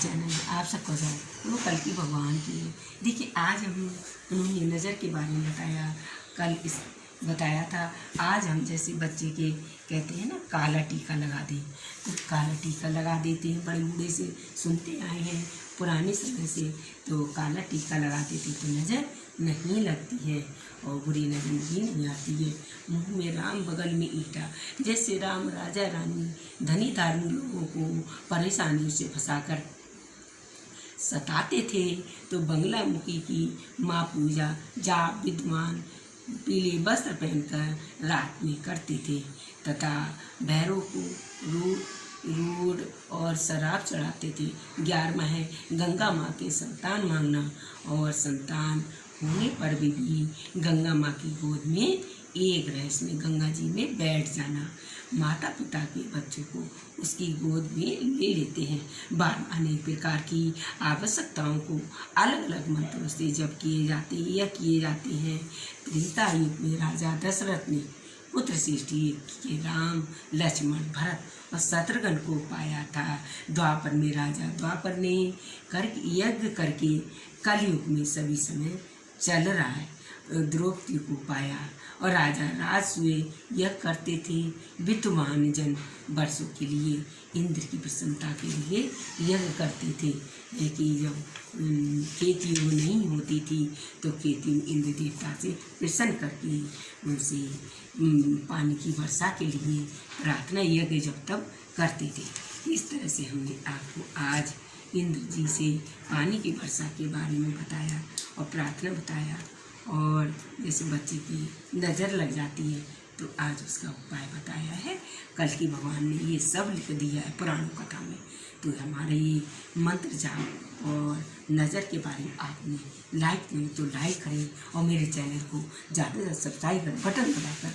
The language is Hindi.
चैनल में आप सबका स्वागत वो कल की भगवान की है। देखिए, आज हम उन्होंने नज़र के बारे में बताया। कल इस बताया था। आज हम जैसे बच्चे के कहते हैं ना, काला टीका लगा दें। तो काला टीका लगा देते हैं, बड़े बूढ़े से सुनते आए हैं, पुराने समय से। तो काला टीका लगा देते तो नज़र नहीं लगती है और बुरी नज़र भी नहीं आती है। मुँह में राम, बगल में ईटा। जैसे राम राजा रानी, धनी धार्मी लोगों को परेशानियों से फंसाकर सताते थे तो बंगला मुखी की माँ पूजा जाप, विद्वान पीले वस्त्र पहनकर रात में करते थे। तथा भैरव को रूड रूड और शराब चढ़ाते थे। ग्यारहवा है गंगा माँ के संतान मांगना और संतान होने पर भी गंगा माँ की गोद में एक रहस्य में गंगा जी में बैठ जाना। माता पिता के बच्चों को उसकी गोद में ले लेते हैं। बार अनेक प्रकार की आवश्यकताओं को अलग अलग मंत्रों से जब किए जाते हैं या किए जाते हैं। त्रेता युग में राजा दशरथ ने पुत्र सृष्टि के राम, लक्ष्मण, भरत और शत्रुघ्न को पाया था। द्वापर में राजा द्वापर ने कर यज्ञ करके कलयुग में सभी समय चल रहा है। द्रौपदी को पाया और राजा राजसुए यह करते थे विद्वान जन वर्षों के लिए, इंद्र की प्रसन्नता के लिए यज्ञ करते थे। कि जब खेती वो नहीं होती थी तो खेती इंद्र देवता से प्रसन्न करके उनसे पानी की वर्षा के लिए प्रार्थना यज्ञ जब तब करते थे। इस तरह से हमने आपको आज इंद्र जी से पानी की वर्षा के बारे में बताया और प्रार्थना बताया। और जैसे बच्चे की नज़र लग जाती है तो आज उसका उपाय बताया है। कल की भगवान ने ये सब लिख दिया है पुराणों कथा में। तो हमारे ये मंत्र जाप और नज़र के बारे में आपने लाइक नहीं तो लाइक करें और मेरे चैनल को ज़्यादा से ज़्यादा सब्सक्राइब करें, बटन दबाकर